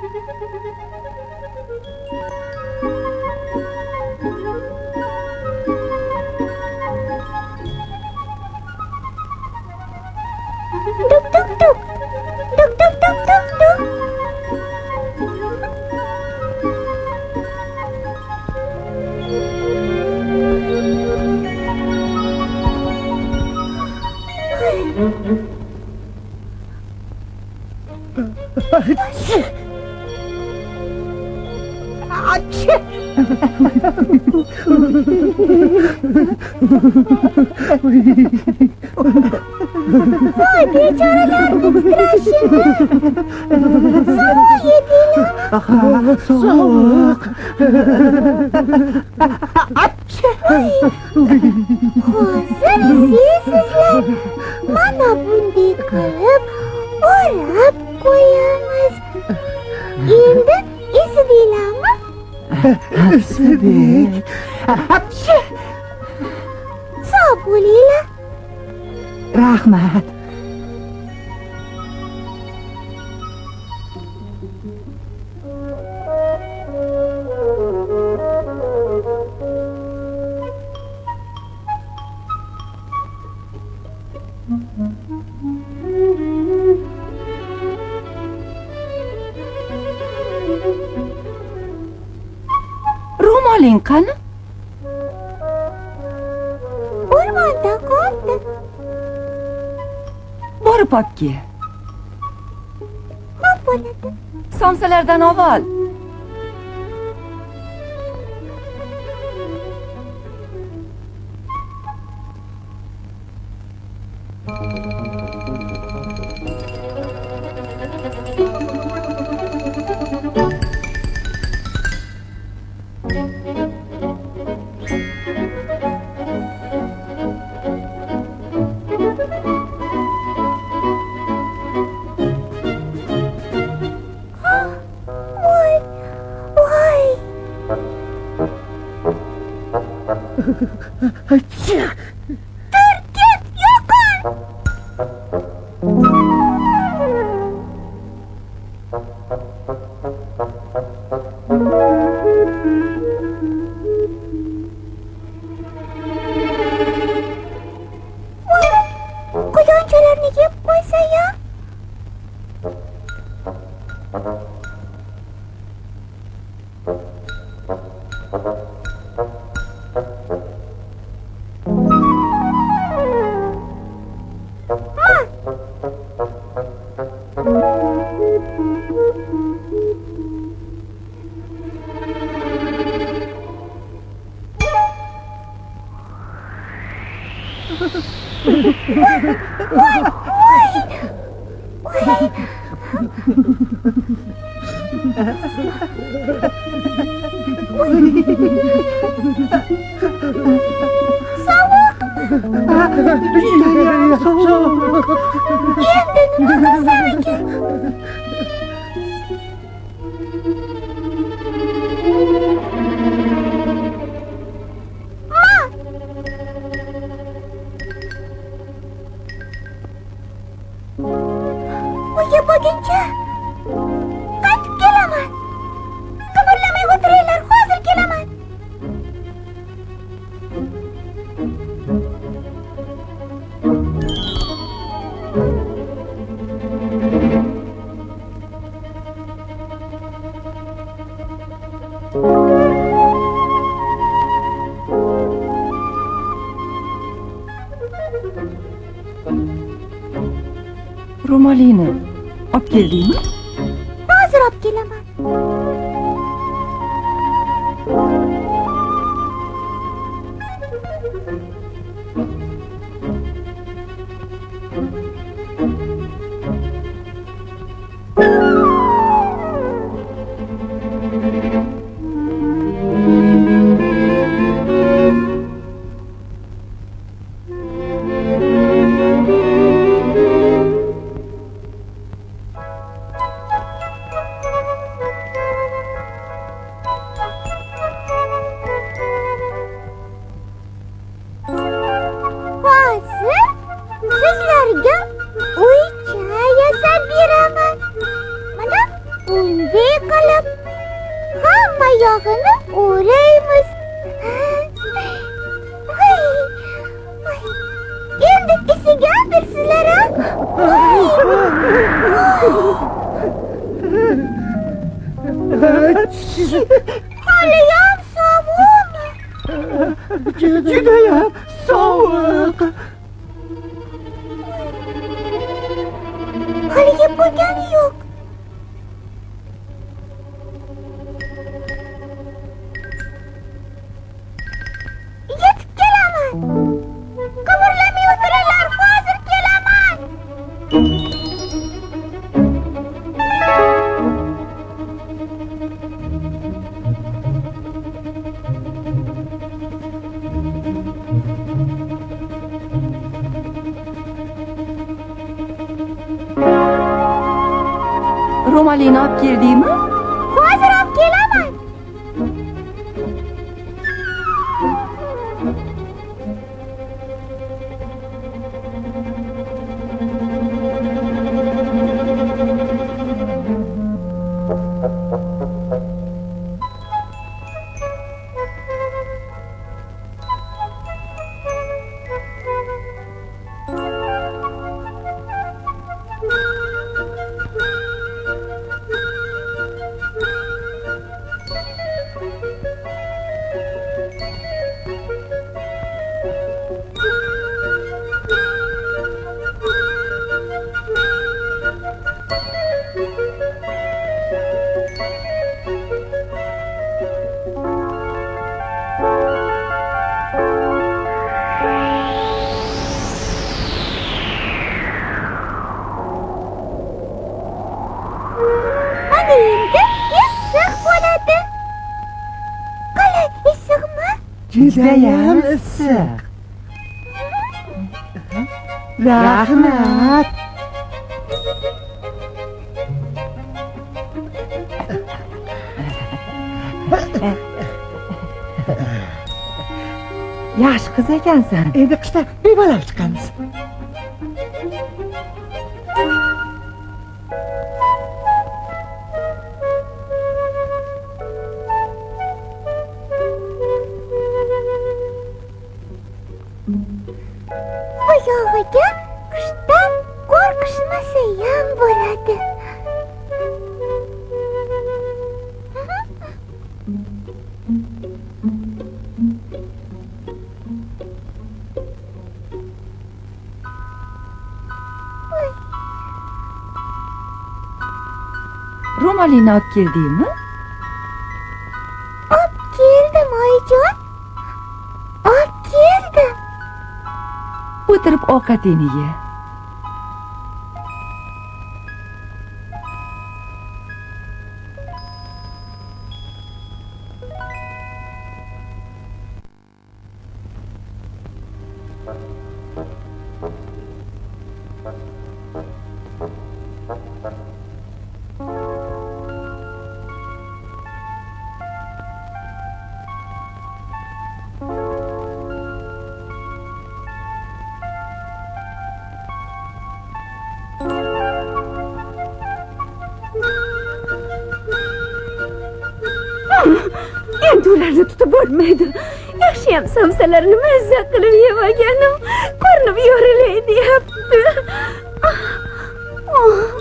Thank you. Hadi çağırlar biraz şimdi. Sana yediğini. Aha, soğuk. Atçı. Hazırız sizler. Bana bundi kırıp orap koyamaz. Şimdi istedik ama. İstedik. Atçı. وليلى؟ راح مات رومالين borib kel Xo'p bo'ladi. somsalardan avval Ha ha ha! 嫂子，啊，爷爷，嫂子，爷爷，你干什么来了？妈，我也不跟着。Caroline. Ob dir die? Nazır ob gelemem. Hamma yog'ini o'raymiz Voy, endi isigandirsizlar a haliyam sovuqmi Judayam sovuq. haligi bo'lgani yo'q inat girdiğimi Judayam issiq. Rahmat. yaxshi qiz ekansan Endi qishda bemalol chiqamiz. Malina akkildiğimi? Akkildim ayıcığım. Akkildim. Bıtırıp o katini ye. orzularni tutib bo'lmaydi yaxshiyam somsalarni mazza qilib yemaganim qornim yorilay deyapti. Ah, oh.